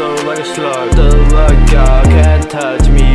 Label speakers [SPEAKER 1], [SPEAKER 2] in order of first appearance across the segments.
[SPEAKER 1] so like a slug. The luck y'all can't touch me.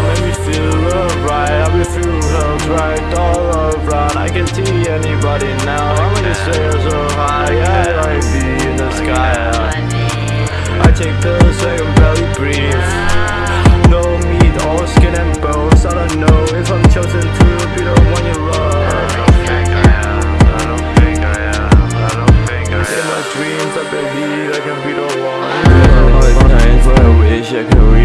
[SPEAKER 1] Make me feel alright I'll be through hell dragged all around I can't see anybody now. How many stairs are high? Yeah, I like be in the sky. I take pills so I can barely breathe No meat, all skin and bones. I don't know if I'm chosen to be the one you love I don't think I
[SPEAKER 2] am, I don't think I am, I don't think I
[SPEAKER 1] am In my dreams I believe I can be the one.
[SPEAKER 2] Hard times where I wish I could